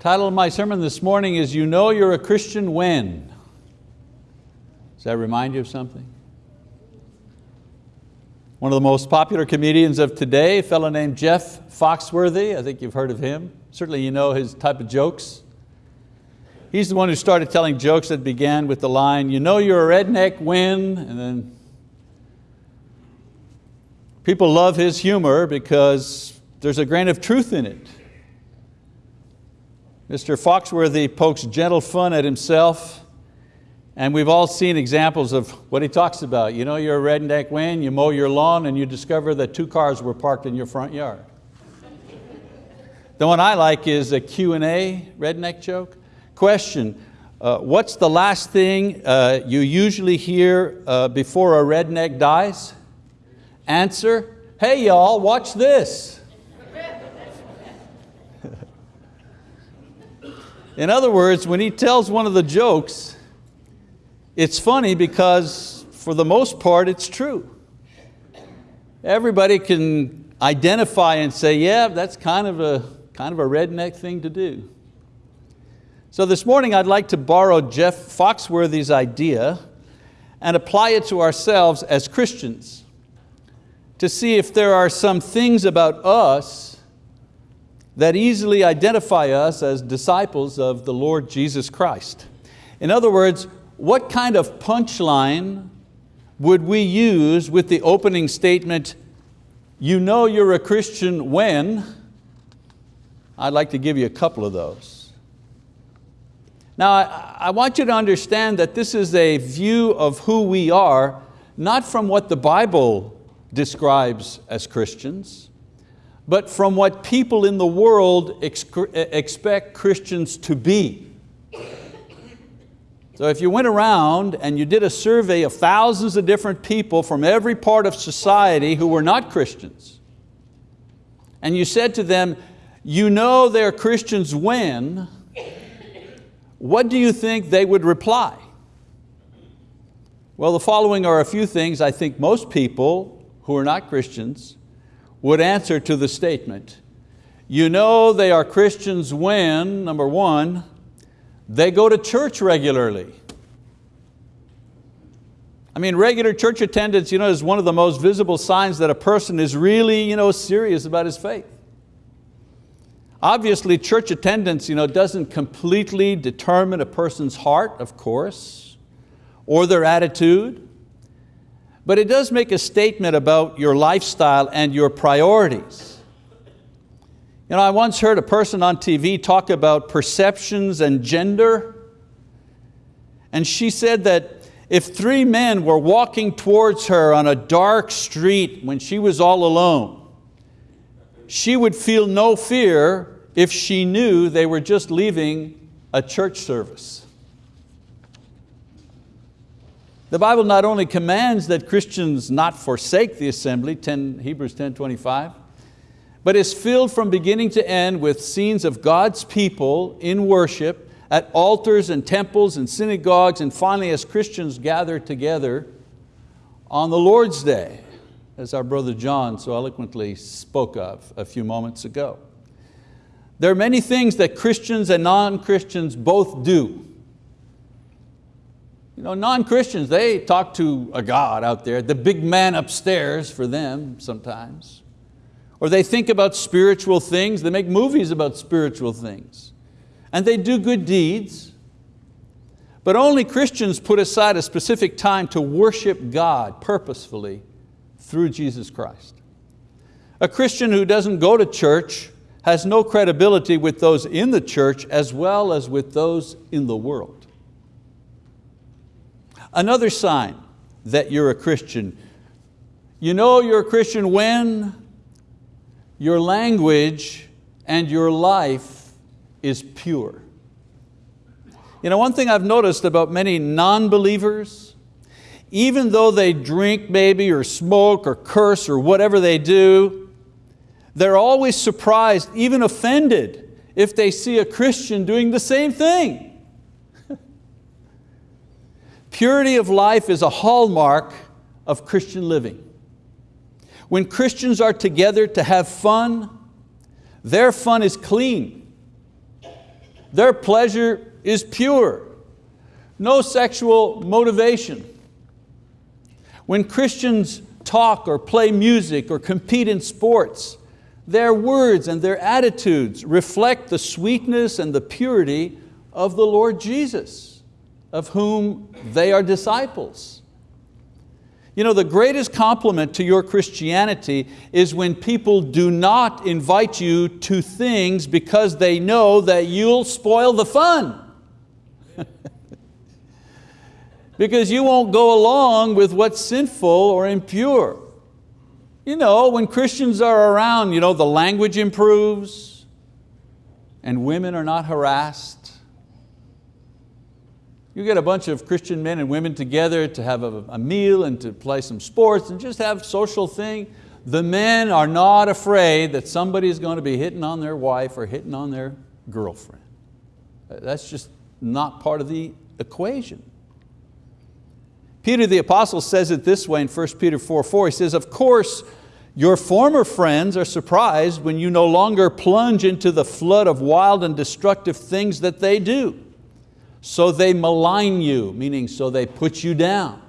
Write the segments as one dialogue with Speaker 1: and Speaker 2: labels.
Speaker 1: Title of my sermon this morning is You Know You're a Christian When. Does that remind you of something? One of the most popular comedians of today, a fellow named Jeff Foxworthy, I think you've heard of him. Certainly you know his type of jokes. He's the one who started telling jokes that began with the line, you know you're a redneck when, and then people love his humor because there's a grain of truth in it. Mr. Foxworthy pokes gentle fun at himself and we've all seen examples of what he talks about. You know you're a redneck when you mow your lawn and you discover that two cars were parked in your front yard. the one I like is a Q&A redneck joke. Question, uh, what's the last thing uh, you usually hear uh, before a redneck dies? Answer, hey y'all, watch this. In other words, when he tells one of the jokes, it's funny because for the most part it's true. Everybody can identify and say, yeah, that's kind of a, kind of a redneck thing to do. So this morning I'd like to borrow Jeff Foxworthy's idea and apply it to ourselves as Christians to see if there are some things about us that easily identify us as disciples of the Lord Jesus Christ. In other words, what kind of punchline would we use with the opening statement, you know you're a Christian when? I'd like to give you a couple of those. Now, I, want you to understand that this is a view of who we are, not from what the Bible describes as Christians, but from what people in the world expect Christians to be. So if you went around and you did a survey of thousands of different people from every part of society who were not Christians, and you said to them, you know they're Christians when, what do you think they would reply? Well, the following are a few things I think most people who are not Christians would answer to the statement, you know they are Christians when, number one, they go to church regularly. I mean, regular church attendance you know, is one of the most visible signs that a person is really you know, serious about his faith. Obviously, church attendance you know, doesn't completely determine a person's heart, of course, or their attitude, but it does make a statement about your lifestyle and your priorities. You know, I once heard a person on TV talk about perceptions and gender, and she said that if three men were walking towards her on a dark street when she was all alone, she would feel no fear if she knew they were just leaving a church service. The Bible not only commands that Christians not forsake the assembly, 10, Hebrews 10, 25, but is filled from beginning to end with scenes of God's people in worship at altars and temples and synagogues and finally as Christians gather together on the Lord's Day, as our brother John so eloquently spoke of a few moments ago. There are many things that Christians and non-Christians both do you know, non-Christians, they talk to a God out there, the big man upstairs for them sometimes. Or they think about spiritual things, they make movies about spiritual things. And they do good deeds, but only Christians put aside a specific time to worship God purposefully through Jesus Christ. A Christian who doesn't go to church has no credibility with those in the church as well as with those in the world. Another sign that you're a Christian. You know you're a Christian when your language and your life is pure. You know, one thing I've noticed about many non-believers, even though they drink maybe or smoke or curse or whatever they do, they're always surprised, even offended, if they see a Christian doing the same thing. Purity of life is a hallmark of Christian living. When Christians are together to have fun, their fun is clean. Their pleasure is pure. No sexual motivation. When Christians talk or play music or compete in sports, their words and their attitudes reflect the sweetness and the purity of the Lord Jesus, of whom they are disciples. You know, the greatest compliment to your Christianity is when people do not invite you to things because they know that you'll spoil the fun. because you won't go along with what's sinful or impure. You know, when Christians are around, you know, the language improves and women are not harassed. You get a bunch of Christian men and women together to have a, a meal and to play some sports and just have social thing. The men are not afraid that somebody is going to be hitting on their wife or hitting on their girlfriend. Uh, that's just not part of the equation. Peter the apostle says it this way in 1 Peter 4, 4. He says, of course, your former friends are surprised when you no longer plunge into the flood of wild and destructive things that they do. So they malign you, meaning so they put you down.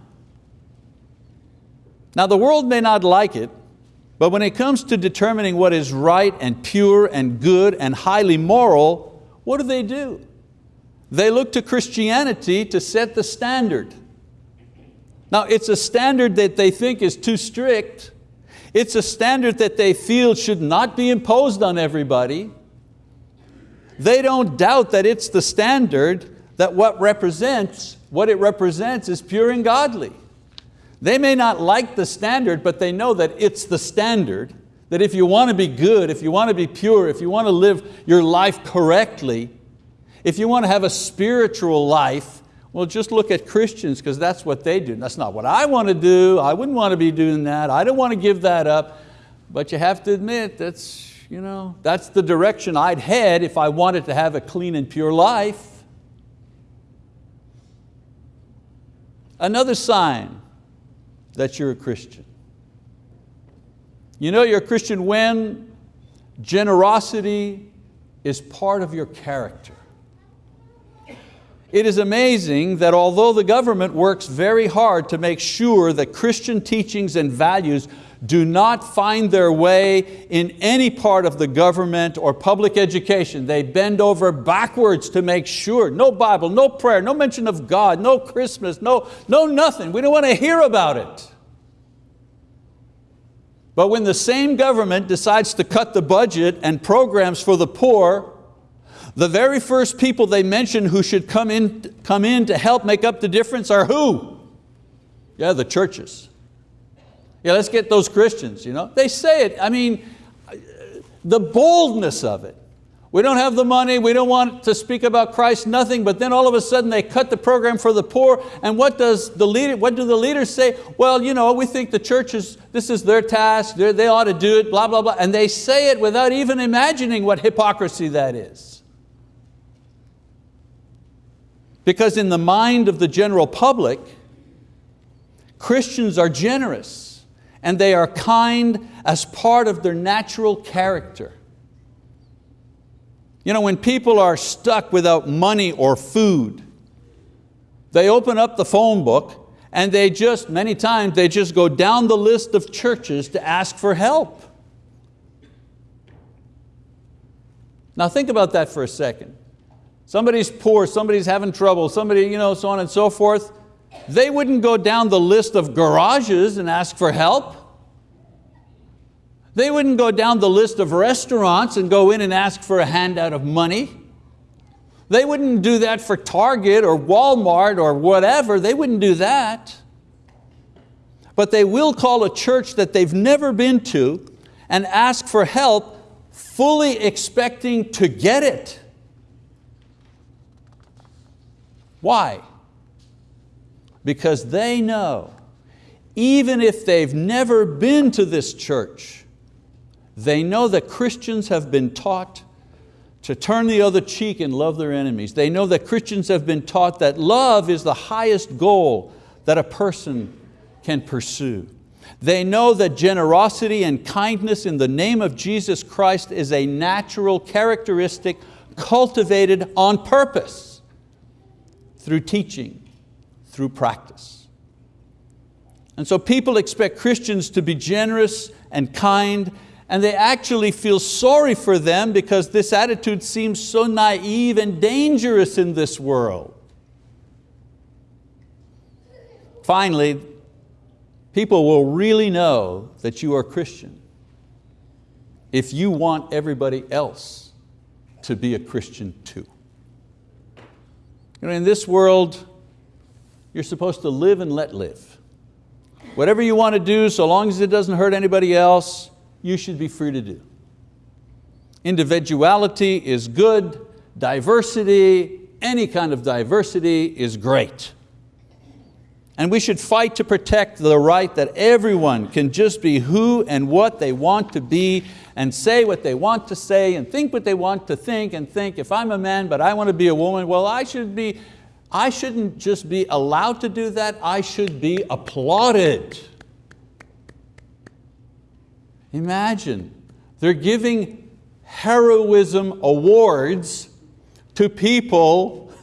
Speaker 1: Now the world may not like it, but when it comes to determining what is right and pure and good and highly moral, what do they do? They look to Christianity to set the standard. Now it's a standard that they think is too strict. It's a standard that they feel should not be imposed on everybody. They don't doubt that it's the standard that what represents, what it represents is pure and godly. They may not like the standard, but they know that it's the standard, that if you want to be good, if you want to be pure, if you want to live your life correctly, if you want to have a spiritual life, well, just look at Christians because that's what they do. That's not what I want to do. I wouldn't want to be doing that. I don't want to give that up. But you have to admit that's, you know, that's the direction I'd head if I wanted to have a clean and pure life. Another sign that you're a Christian. You know you're a Christian when generosity is part of your character. It is amazing that although the government works very hard to make sure that Christian teachings and values do not find their way in any part of the government or public education. They bend over backwards to make sure, no Bible, no prayer, no mention of God, no Christmas, no, no nothing. We don't want to hear about it. But when the same government decides to cut the budget and programs for the poor, the very first people they mention who should come in, come in to help make up the difference are who? Yeah, the churches. Yeah, let's get those Christians. You know? They say it, I mean, the boldness of it. We don't have the money, we don't want to speak about Christ, nothing, but then all of a sudden they cut the program for the poor, and what, does the leader, what do the leaders say? Well, you know, we think the churches, this is their task, they ought to do it, blah, blah, blah, and they say it without even imagining what hypocrisy that is. Because in the mind of the general public, Christians are generous and they are kind as part of their natural character. You know, when people are stuck without money or food, they open up the phone book and they just, many times, they just go down the list of churches to ask for help. Now think about that for a second somebody's poor, somebody's having trouble, somebody, you know, so on and so forth, they wouldn't go down the list of garages and ask for help. They wouldn't go down the list of restaurants and go in and ask for a handout of money. They wouldn't do that for Target or Walmart or whatever. They wouldn't do that. But they will call a church that they've never been to and ask for help fully expecting to get it. Why? Because they know, even if they've never been to this church, they know that Christians have been taught to turn the other cheek and love their enemies. They know that Christians have been taught that love is the highest goal that a person can pursue. They know that generosity and kindness in the name of Jesus Christ is a natural characteristic cultivated on purpose through teaching, through practice. And so people expect Christians to be generous and kind and they actually feel sorry for them because this attitude seems so naive and dangerous in this world. Finally, people will really know that you are Christian if you want everybody else to be a Christian too. You know, in this world, you're supposed to live and let live. Whatever you want to do, so long as it doesn't hurt anybody else, you should be free to do. Individuality is good, diversity, any kind of diversity is great. And we should fight to protect the right that everyone can just be who and what they want to be and say what they want to say and think what they want to think and think, if I'm a man but I want to be a woman, well I should be, I shouldn't just be allowed to do that, I should be applauded. Imagine, they're giving heroism awards to people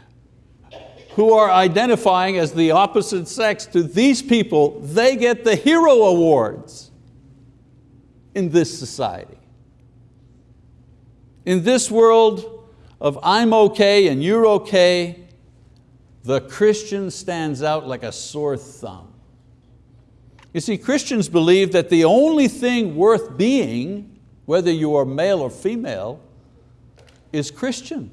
Speaker 1: who are identifying as the opposite sex to these people, they get the hero awards in this society. In this world of I'm okay and you're okay, the Christian stands out like a sore thumb. You see, Christians believe that the only thing worth being, whether you are male or female, is Christian.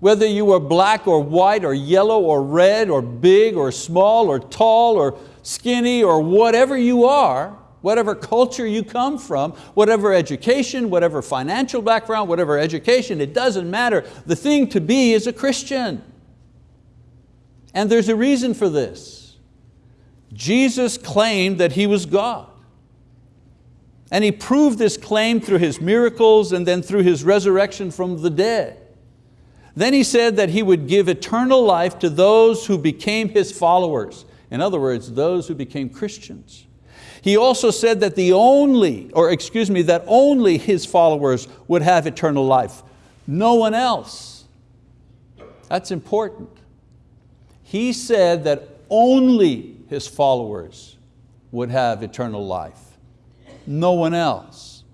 Speaker 1: Whether you are black or white or yellow or red or big or small or tall or skinny or whatever you are, whatever culture you come from, whatever education, whatever financial background, whatever education, it doesn't matter. The thing to be is a Christian. And there's a reason for this. Jesus claimed that He was God. And He proved this claim through His miracles and then through His resurrection from the dead. Then He said that He would give eternal life to those who became His followers. In other words, those who became Christians. He also said that the only, or excuse me, that only His followers would have eternal life. No one else. That's important. He said that only his followers would have eternal life. No one else.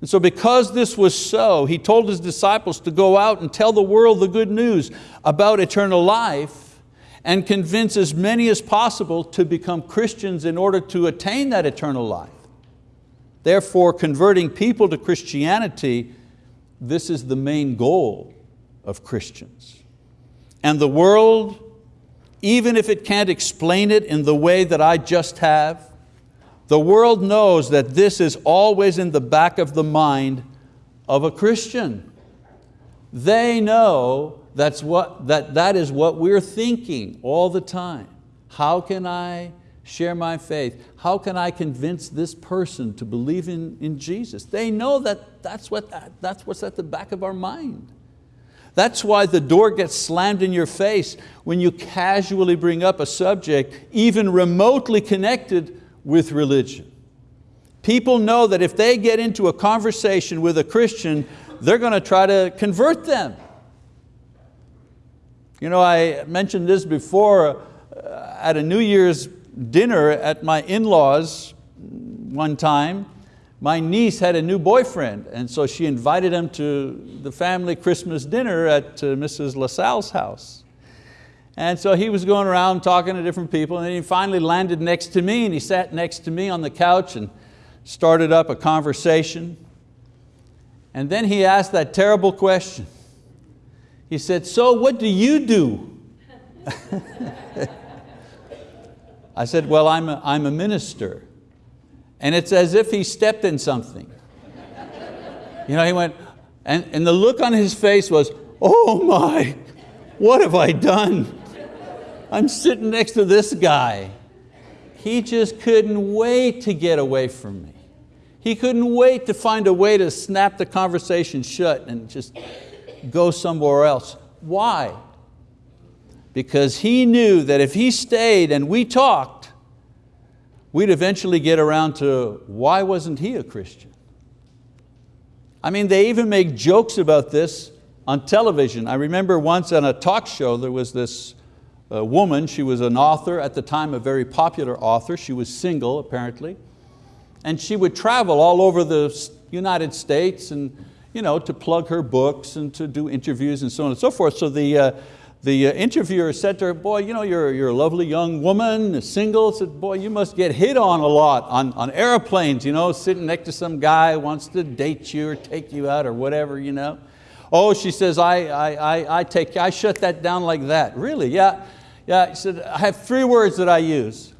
Speaker 1: And so because this was so, he told his disciples to go out and tell the world the good news about eternal life and convince as many as possible to become Christians in order to attain that eternal life. Therefore, converting people to Christianity, this is the main goal of Christians. And the world even if it can't explain it in the way that I just have, the world knows that this is always in the back of the mind of a Christian. They know that's what, that, that is what we're thinking all the time. How can I share my faith? How can I convince this person to believe in, in Jesus? They know that that's, what, that's what's at the back of our mind. That's why the door gets slammed in your face when you casually bring up a subject even remotely connected with religion. People know that if they get into a conversation with a Christian, they're going to try to convert them. You know, I mentioned this before uh, at a New Year's dinner at my in-laws one time, my niece had a new boyfriend and so she invited him to the family Christmas dinner at uh, Mrs. LaSalle's house. And so he was going around talking to different people and he finally landed next to me and he sat next to me on the couch and started up a conversation. And then he asked that terrible question. He said, so what do you do? I said, well, I'm a, I'm a minister and it's as if he stepped in something. You know, he went, and, and the look on his face was, oh my, what have I done? I'm sitting next to this guy. He just couldn't wait to get away from me. He couldn't wait to find a way to snap the conversation shut and just go somewhere else. Why? Because he knew that if he stayed and we talked, we'd eventually get around to why wasn't he a Christian? I mean, they even make jokes about this on television. I remember once on a talk show, there was this uh, woman, she was an author, at the time a very popular author, she was single apparently, and she would travel all over the United States and you know, to plug her books and to do interviews and so on and so forth. So the, uh, the uh, interviewer said to her, boy, you know, you're, you're a lovely young woman, single. Said, boy, you must get hit on a lot on, on airplanes, you know, sitting next to some guy wants to date you or take you out or whatever, you know. Oh, she says, I, I, I, I, take, I shut that down like that. Really, yeah. Yeah, he said, I have three words that I use.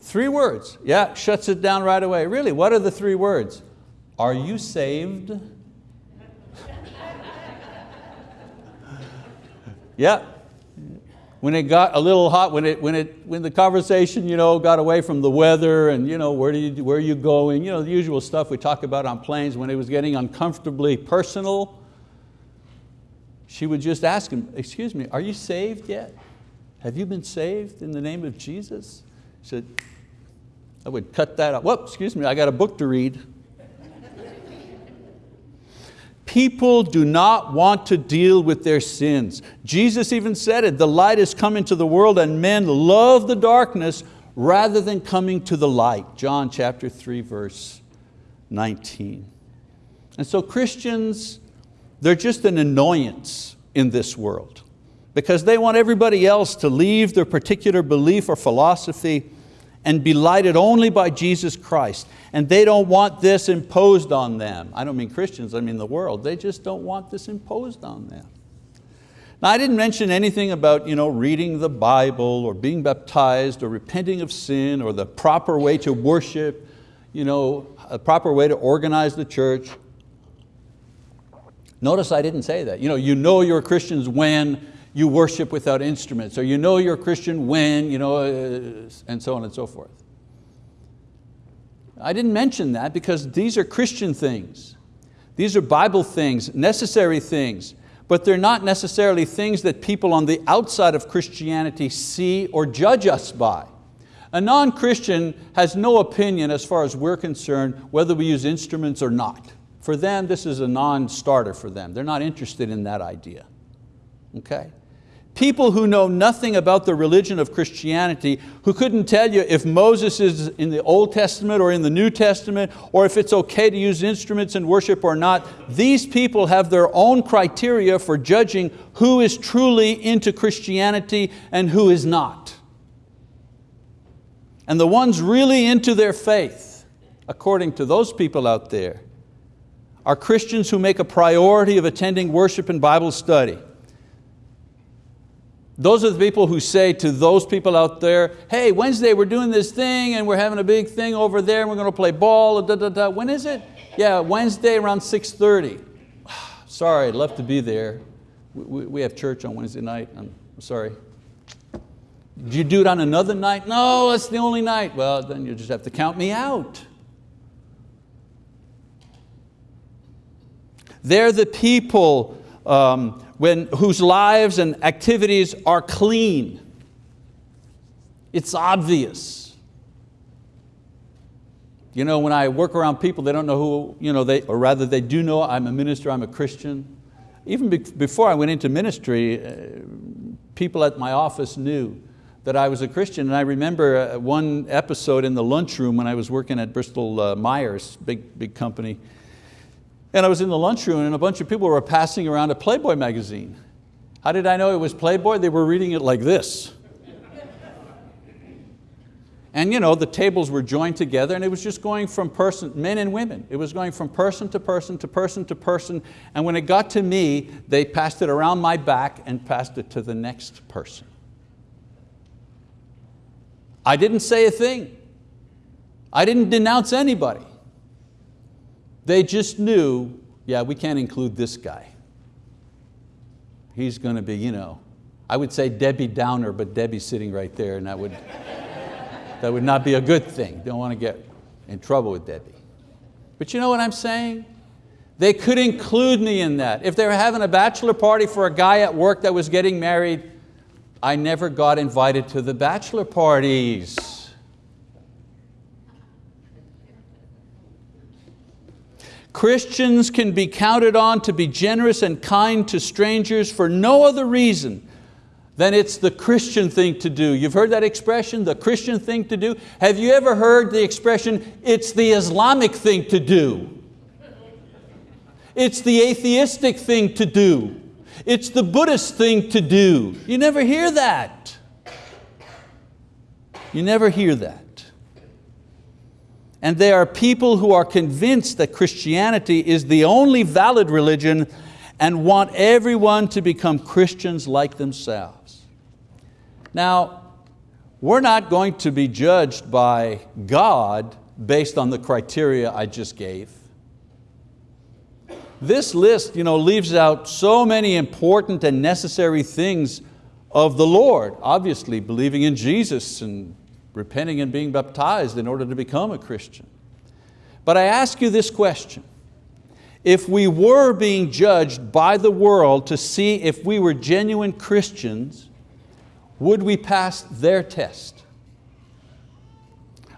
Speaker 1: Three words, yeah, shuts it down right away. Really, what are the three words? Are you saved? Yeah. When it got a little hot, when, it, when, it, when the conversation you know, got away from the weather and you know, where, do you, where are you going, you know, the usual stuff we talk about on planes, when it was getting uncomfortably personal, she would just ask him, excuse me, are you saved yet? Have you been saved in the name of Jesus? He said, I would cut that out. Whoop, excuse me, I got a book to read. People do not want to deal with their sins. Jesus even said it, the light has come into the world and men love the darkness rather than coming to the light. John chapter 3 verse 19. And so Christians, they're just an annoyance in this world because they want everybody else to leave their particular belief or philosophy and be lighted only by Jesus Christ. And they don't want this imposed on them. I don't mean Christians, I mean the world. They just don't want this imposed on them. Now I didn't mention anything about you know, reading the Bible or being baptized or repenting of sin or the proper way to worship, you know, a proper way to organize the church. Notice I didn't say that. You know, you know you're Christians when you worship without instruments, or you know you're a Christian when, you know, uh, and so on and so forth. I didn't mention that because these are Christian things. These are Bible things, necessary things, but they're not necessarily things that people on the outside of Christianity see or judge us by. A non-Christian has no opinion as far as we're concerned whether we use instruments or not. For them, this is a non-starter for them. They're not interested in that idea. Okay? People who know nothing about the religion of Christianity, who couldn't tell you if Moses is in the Old Testament or in the New Testament, or if it's okay to use instruments in worship or not, these people have their own criteria for judging who is truly into Christianity and who is not. And the ones really into their faith, according to those people out there, are Christians who make a priority of attending worship and Bible study those are the people who say to those people out there, hey, Wednesday we're doing this thing and we're having a big thing over there and we're going to play ball, da, da, da. when is it? Yeah, Wednesday around 6.30. sorry, I'd love to be there. We, we have church on Wednesday night, I'm sorry. Do you do it on another night? No, that's the only night. Well, then you just have to count me out. They're the people um, when, whose lives and activities are clean. It's obvious. You know, when I work around people, they don't know who, you know, they, or rather they do know I'm a minister, I'm a Christian. Even be before I went into ministry, uh, people at my office knew that I was a Christian. And I remember uh, one episode in the lunchroom when I was working at Bristol uh, Myers, big, big company, and I was in the lunchroom and a bunch of people were passing around a Playboy magazine. How did I know it was Playboy? They were reading it like this. And you know, the tables were joined together and it was just going from person, men and women. It was going from person to person to person to person. And when it got to me, they passed it around my back and passed it to the next person. I didn't say a thing. I didn't denounce anybody. They just knew, yeah, we can't include this guy. He's going to be, you know, I would say Debbie Downer, but Debbie's sitting right there and that would, that would not be a good thing. Don't want to get in trouble with Debbie. But you know what I'm saying? They could include me in that. If they were having a bachelor party for a guy at work that was getting married, I never got invited to the bachelor parties. Christians can be counted on to be generous and kind to strangers for no other reason than it's the Christian thing to do. You've heard that expression, the Christian thing to do? Have you ever heard the expression, it's the Islamic thing to do? It's the atheistic thing to do. It's the Buddhist thing to do. You never hear that. You never hear that. And there are people who are convinced that Christianity is the only valid religion and want everyone to become Christians like themselves. Now, we're not going to be judged by God based on the criteria I just gave. This list you know, leaves out so many important and necessary things of the Lord. Obviously, believing in Jesus and repenting and being baptized in order to become a Christian. But I ask you this question. If we were being judged by the world to see if we were genuine Christians, would we pass their test?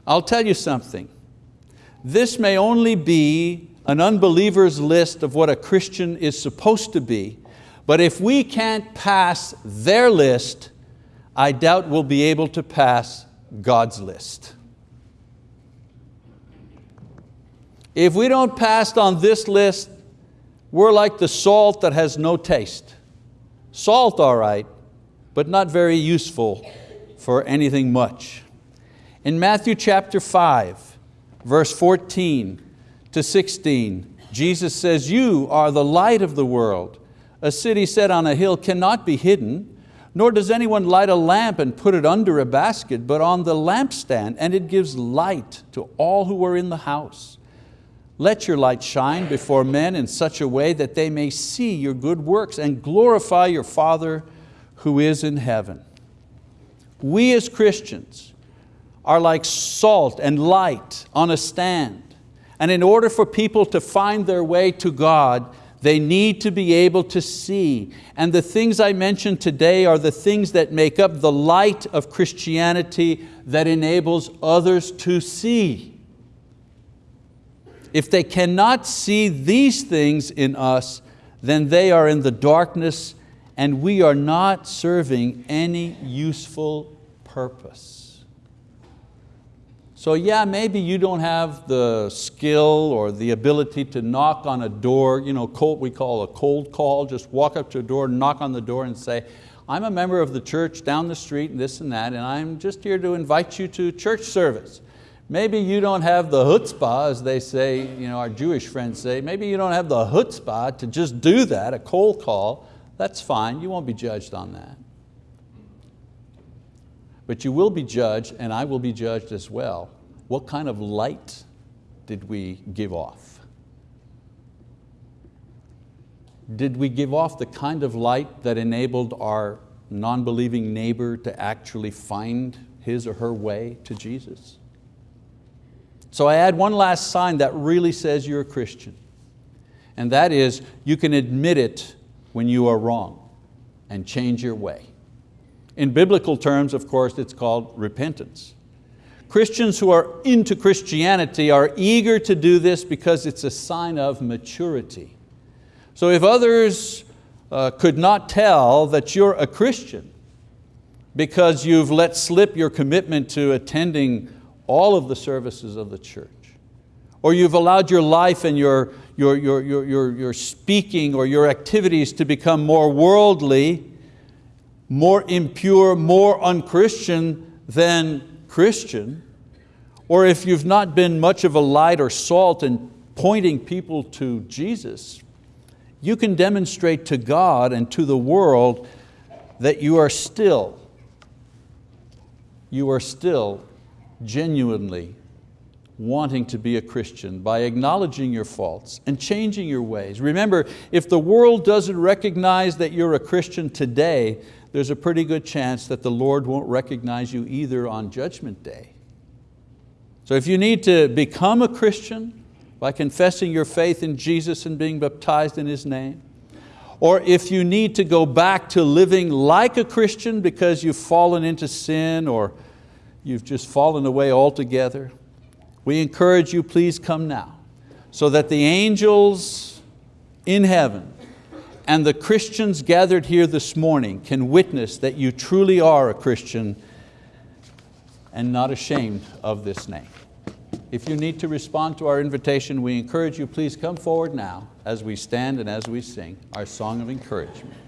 Speaker 1: I'll tell you something. This may only be an unbeliever's list of what a Christian is supposed to be, but if we can't pass their list, I doubt we'll be able to pass God's list. If we don't pass on this list, we're like the salt that has no taste. Salt, all right, but not very useful for anything much. In Matthew chapter 5, verse 14 to 16, Jesus says, you are the light of the world. A city set on a hill cannot be hidden, nor does anyone light a lamp and put it under a basket, but on the lampstand, and it gives light to all who are in the house. Let your light shine before men in such a way that they may see your good works and glorify your Father who is in heaven. We as Christians are like salt and light on a stand. And in order for people to find their way to God, they need to be able to see. And the things I mentioned today are the things that make up the light of Christianity that enables others to see. If they cannot see these things in us, then they are in the darkness and we are not serving any useful purpose. So yeah, maybe you don't have the skill or the ability to knock on a door, you know, cold, we call a cold call, just walk up to a door, knock on the door and say, I'm a member of the church down the street and this and that, and I'm just here to invite you to church service. Maybe you don't have the chutzpah, as they say, you know, our Jewish friends say, maybe you don't have the chutzpah to just do that, a cold call. That's fine, you won't be judged on that. But you will be judged, and I will be judged as well. What kind of light did we give off? Did we give off the kind of light that enabled our non-believing neighbor to actually find his or her way to Jesus? So I add one last sign that really says you're a Christian, and that is you can admit it when you are wrong and change your way. In biblical terms, of course, it's called repentance. Christians who are into Christianity are eager to do this because it's a sign of maturity. So if others uh, could not tell that you're a Christian because you've let slip your commitment to attending all of the services of the church, or you've allowed your life and your, your, your, your, your, your speaking or your activities to become more worldly, more impure, more unchristian than Christian, or if you've not been much of a light or salt in pointing people to Jesus, you can demonstrate to God and to the world that you are still, you are still genuinely wanting to be a Christian by acknowledging your faults and changing your ways. Remember, if the world doesn't recognize that you're a Christian today, there's a pretty good chance that the Lord won't recognize you either on Judgment Day. So if you need to become a Christian by confessing your faith in Jesus and being baptized in His name, or if you need to go back to living like a Christian because you've fallen into sin or you've just fallen away altogether, we encourage you, please come now so that the angels in heaven and the Christians gathered here this morning can witness that you truly are a Christian and not ashamed of this name. If you need to respond to our invitation, we encourage you, please come forward now as we stand and as we sing our song of encouragement.